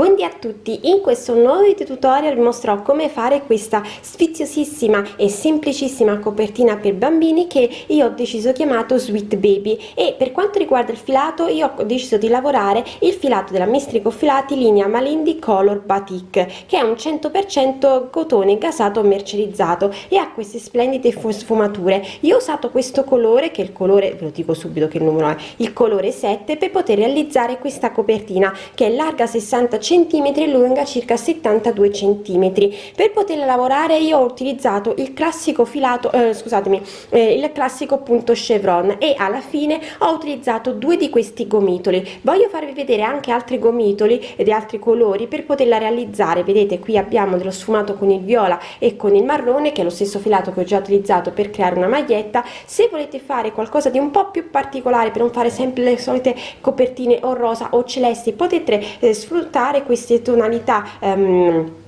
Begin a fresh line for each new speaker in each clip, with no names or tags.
Вы Buondì a tutti, in questo nuovo video tutorial vi mostrerò come fare questa sfiziosissima e semplicissima copertina per bambini che io ho deciso chiamato Sweet Baby e per quanto riguarda il filato io ho deciso di lavorare il filato della Mistrico Filati linea Malindi Color Batik che è un 100% cotone gasato mercerizzato e ha queste splendide sfumature. Io ho usato questo colore che è il colore, ve lo dico subito che numero è, il colore 7 per poter realizzare questa copertina che è larga 60 centimetri e lunga circa 72 centimetri. Per poterla lavorare io ho utilizzato il classico filato eh, scusatemi eh, il classico punto chevron e alla fine ho utilizzato due di questi gomitoli. Voglio farvi vedere anche altri gomitoli e di altri colori per poterla realizzare. Vedete qui abbiamo dello sfumato con il viola e con il marrone che è lo stesso filato che ho già utilizzato per creare una maglietta. Se volete fare qualcosa di un po più particolare per non fare sempre le solite copertine o rosa o celesti potete eh, sfruttare usare queste tonalità um,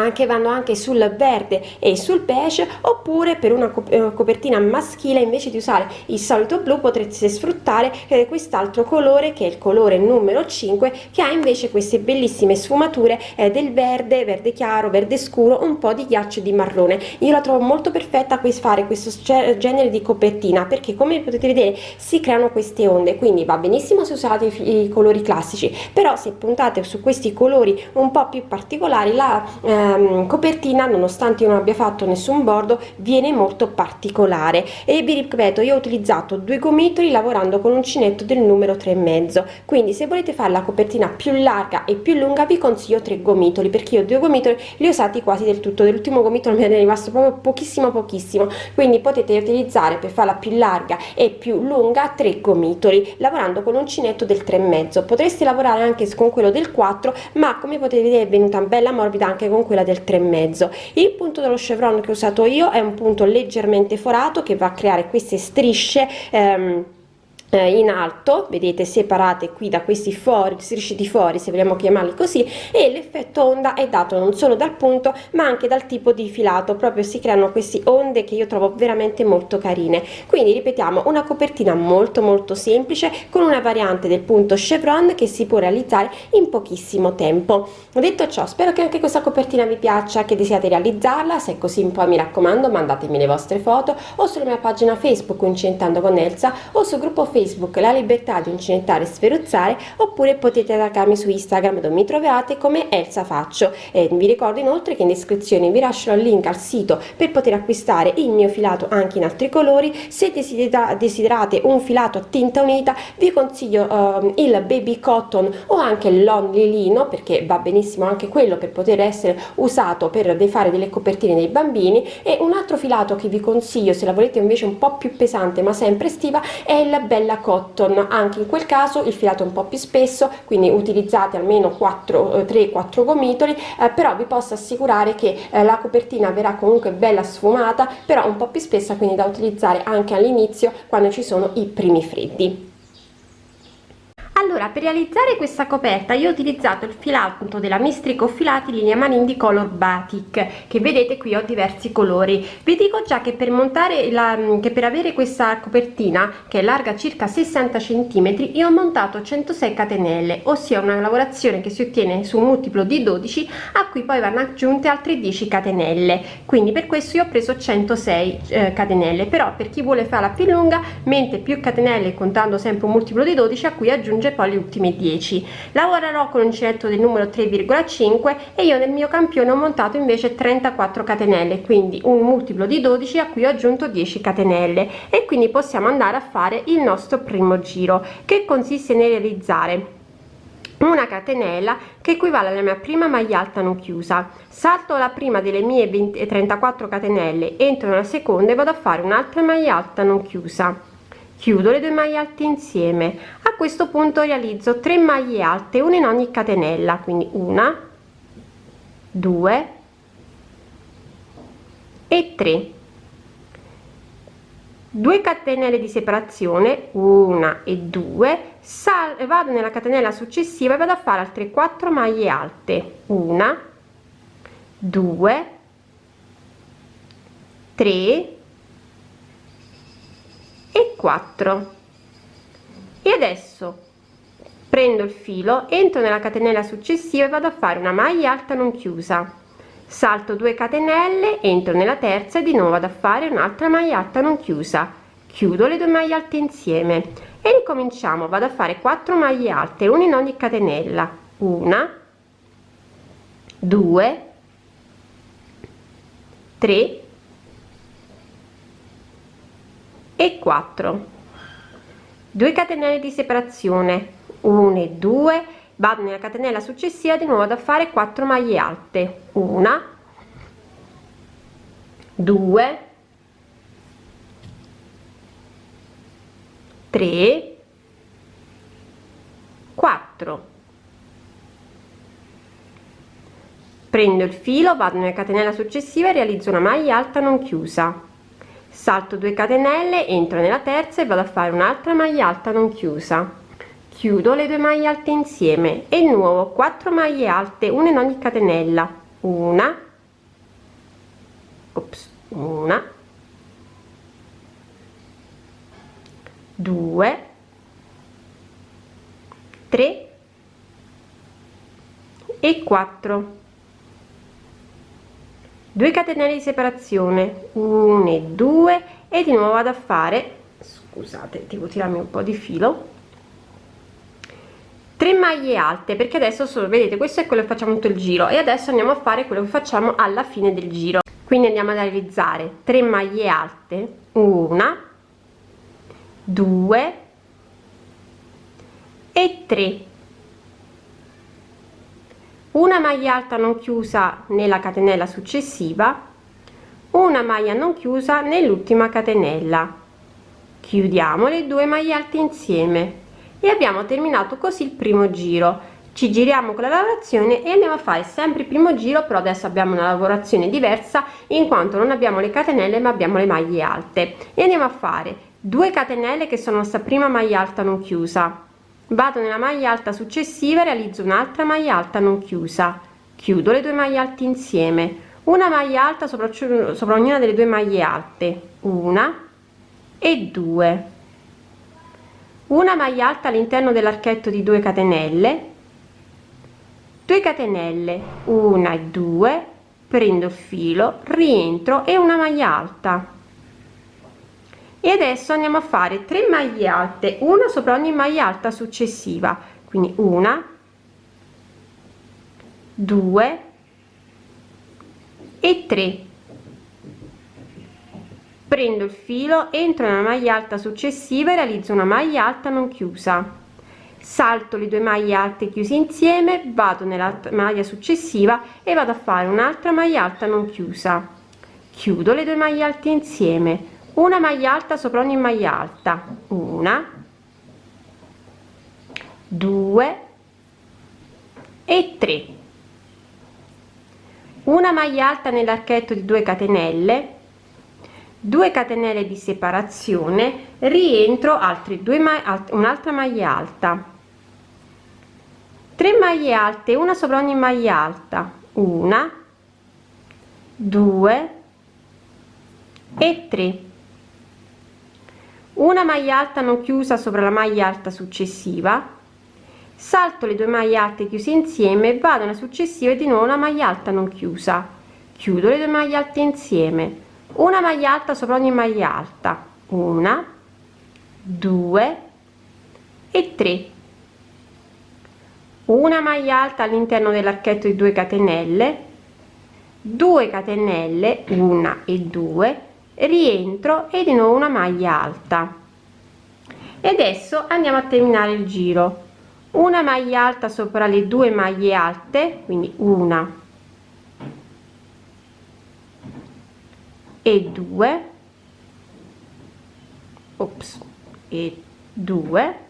anche vanno anche sul verde e sul beige oppure per una eh, copertina maschile invece di usare il solito blu potrete sfruttare eh, quest'altro colore che è il colore numero 5 che ha invece queste bellissime sfumature eh, del verde verde chiaro verde scuro un po di ghiaccio di marrone. Io la trovo molto perfetta per fare questo genere di copertina perché come potete vedere si creano queste onde quindi va benissimo se usate i, i colori classici però se puntate su questi colori un po più particolari la eh, Ehm, copertina nonostante io non abbia fatto nessun bordo viene molto particolare. E vi ripeto io ho utilizzato due gomitoli lavorando con uncinetto del numero 3 e mezzo. Quindi se volete fare la copertina più larga e più lunga vi consiglio tre gomitoli perché io due gomitoli li ho usati quasi del tutto. Dell'ultimo gomitolo mi è rimasto proprio pochissimo pochissimo. Quindi potete utilizzare per farla più larga e più lunga tre gomitoli lavorando con uncinetto del 3 e mezzo. Potreste lavorare anche con quello del 4 ma come potete vedere è venuta bella morbida anche con quello quella del 3,5 il punto dello chevron che ho usato io è un punto leggermente forato che va a creare queste strisce ehm, eh, in alto vedete separate qui da questi fori strisce di fori se vogliamo chiamarli così e l'effetto onda è dato non solo dal punto ma anche dal tipo di filato. Proprio si creano queste onde che io trovo veramente molto carine. Quindi ripetiamo una copertina molto molto semplice con una variante del punto chevron che si può realizzare in pochissimo tempo. Detto ciò spero che anche questa copertina vi piaccia che desiate realizzarla. Se è così poi mi raccomando mandatemi le vostre foto o sulla mia pagina facebook incentando con Elsa o sul gruppo facebook Facebook La Libertà di Incinettare e Sferuzzare oppure potete attaccarmi su Instagram dove mi trovate come Elsa Faccio. E vi ricordo inoltre che in descrizione vi lascerò il link al sito per poter acquistare il mio filato anche in altri colori. Se desiderate un filato a tinta unita vi consiglio uh, il baby cotton o anche l'only lino perché va benissimo anche quello per poter essere usato per fare delle copertine dei bambini. E un altro filato che vi consiglio se la volete invece un po' più pesante ma sempre estiva è il bella bella cotton. Anche in quel caso il filato è un po più spesso quindi utilizzate almeno 4 3 4 gomitoli eh, però vi posso assicurare che eh, la copertina verrà comunque bella sfumata però un po più spessa quindi da utilizzare anche all'inizio quando ci sono i primi freddi allora per realizzare questa coperta io ho utilizzato il filato della mistrico filati linea manindi color batik che vedete qui ho diversi colori. Vi dico già che per montare la che per avere questa copertina che è larga circa 60 centimetri io ho montato 106 catenelle ossia una lavorazione che si ottiene su un multiplo di 12 a cui poi vanno aggiunte altre 10 catenelle. Quindi per questo io ho preso 106 eh, catenelle. Però per chi vuole farla più lunga mente più catenelle contando sempre un multiplo di 12 a cui aggiunge aggiunge poi le ultime 10 lavorerò con uncinetto del numero 3,5 e io nel mio campione ho montato invece 34 catenelle quindi un multiplo di 12 a cui ho aggiunto 10 catenelle. E quindi possiamo andare a fare il nostro primo giro che consiste nel realizzare una catenella che equivale alla mia prima maglia alta non chiusa. Salto la prima delle mie 20 34 catenelle entro nella seconda e vado a fare un'altra maglia alta non chiusa chiudo le due maglie alte insieme. A questo punto realizzo 3 maglie alte una in ogni catenella quindi una due e 3 2 catenelle di separazione una e due sal vado nella catenella successiva e vado a fare altre 4 maglie alte. Una 2 3 e 4 e adesso prendo il filo entro nella catenella successiva e vado a fare una maglia alta non chiusa. Salto 2 catenelle entro nella terza e di nuovo vado a fare un'altra maglia alta non chiusa. Chiudo le due maglie alte insieme. E ricominciamo vado a fare 4 maglie alte una in ogni catenella. Una 2 3 e 4 2 catenelle di separazione. 1 e 2 vado nella catenella successiva di nuovo da fare 4 maglie alte. Una. 2 3 4 prendo il filo vado nella catenella successiva e realizzo una maglia alta non chiusa salto 2 catenelle entro nella terza e vado a fare un'altra maglia alta non chiusa. Chiudo le due maglie alte insieme e nuovo 4 maglie alte una in ogni catenella. Una. Ops, una. Due. Tre. E 4 2 catenelle di separazione 1 e 2 e di nuovo vado a fare scusate devo tirarmi un po di filo 3 maglie alte perché adesso solo vedete questo è quello che facciamo tutto il giro e adesso andiamo a fare quello che facciamo alla fine del giro. Quindi andiamo a realizzare 3 maglie alte una 2 e 3 una maglia alta non chiusa nella catenella successiva una maglia non chiusa nell'ultima catenella. Chiudiamo le due maglie alte insieme e abbiamo terminato così il primo giro. Ci giriamo con la lavorazione e andiamo a fare sempre il primo giro però adesso abbiamo una lavorazione diversa in quanto non abbiamo le catenelle ma abbiamo le maglie alte. E andiamo a fare 2 catenelle che sono sta prima maglia alta non chiusa vado nella maglia alta successiva realizzo un'altra maglia alta non chiusa. Chiudo le due maglie alte insieme. Una maglia alta sopra, sopra ognuna delle due maglie alte. Una e due. Una maglia alta all'interno dell'archetto di 2 catenelle. 2 catenelle. Una e due. Prendo il filo rientro e una maglia alta e adesso andiamo a fare 3 maglie alte una sopra ogni maglia alta successiva. Quindi una due e 3 prendo il filo entro nella maglia alta successiva e realizzo una maglia alta non chiusa. Salto le due maglie alte chiuse insieme vado nella maglia successiva e vado a fare un'altra maglia alta non chiusa. Chiudo le due maglie alte insieme una maglia alta sopra ogni maglia alta. Una. Due. E tre. Una maglia alta nell'archetto di 2 catenelle. 2 catenelle di separazione. Rientro altri due un'altra maglia alta. 3 maglie alte una sopra ogni maglia alta. Una. 2 e 3 una maglia alta non chiusa sopra la maglia alta successiva. Salto le due maglie alte chiuse insieme vado nella successiva e di nuovo una maglia alta non chiusa. Chiudo le due maglie alte insieme. Una maglia alta sopra ogni maglia alta. Una due e tre. Una maglia alta all'interno dell'archetto di 2 catenelle. 2 catenelle una e due rientro e di nuovo una maglia alta. E adesso andiamo a terminare il giro. Una maglia alta sopra le due maglie alte quindi una. E due. Ops e due.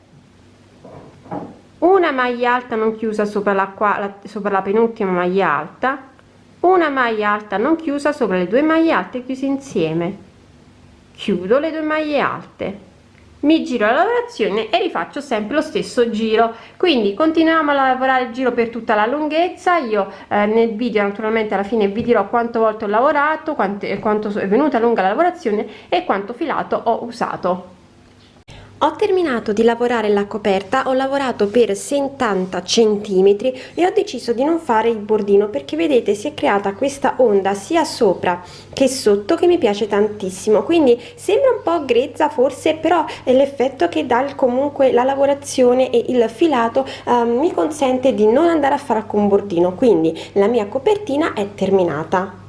Una maglia alta non chiusa sopra la, qua, sopra la penultima maglia alta una maglia alta non chiusa sopra le due maglie alte chiuse insieme. Chiudo le due maglie alte. Mi giro la lavorazione e rifaccio sempre lo stesso giro. Quindi continuiamo a lavorare il giro per tutta la lunghezza. Io eh, nel video naturalmente alla fine vi dirò quanto volte ho lavorato quanto, quanto è venuta lunga la lavorazione e quanto filato ho usato ho terminato di lavorare la coperta ho lavorato per 70 centimetri e ho deciso di non fare il bordino perché vedete si è creata questa onda sia sopra che sotto che mi piace tantissimo. Quindi sembra un po grezza forse però è l'effetto che dà comunque la lavorazione e il filato eh, mi consente di non andare a fare alcun bordino. Quindi la mia copertina è terminata